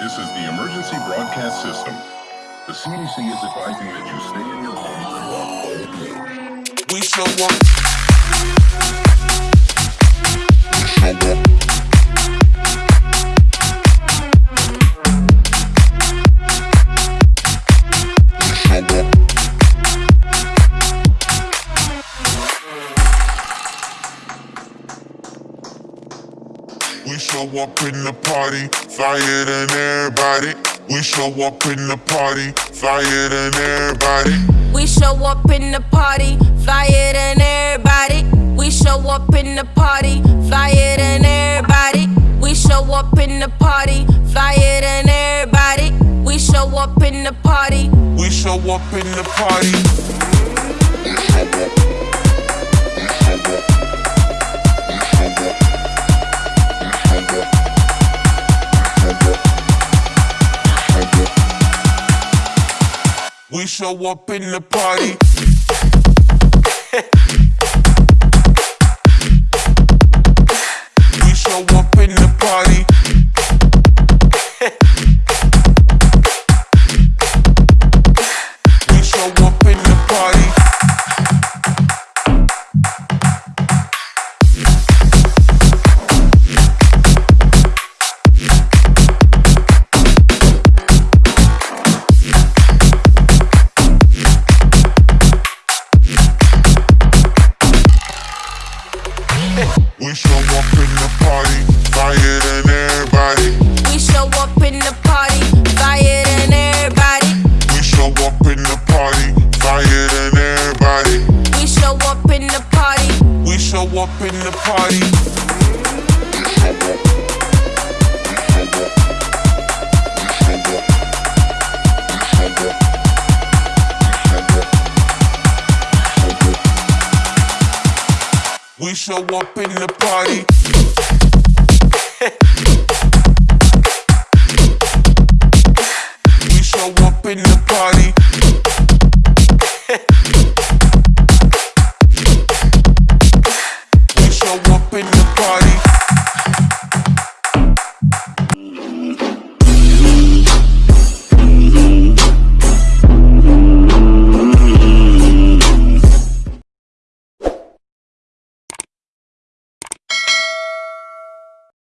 This is the emergency broadcast system. The CDC is advising that you stay in your home. We shall up. We show up in the party, flyer than everybody. We show up in the party, flyer than everybody. We show up in the party, flyer than everybody. We show up in the party, flyer than everybody. We show up in the party, flyer than everybody. We show up in the party. We show up in the party. We show up in the party. We show up in the party, flyer than everybody. We show up in the party, flyer than everybody. We show up in the party, flyer than everybody. We show up in the party. We show up in the party. We show up in the party.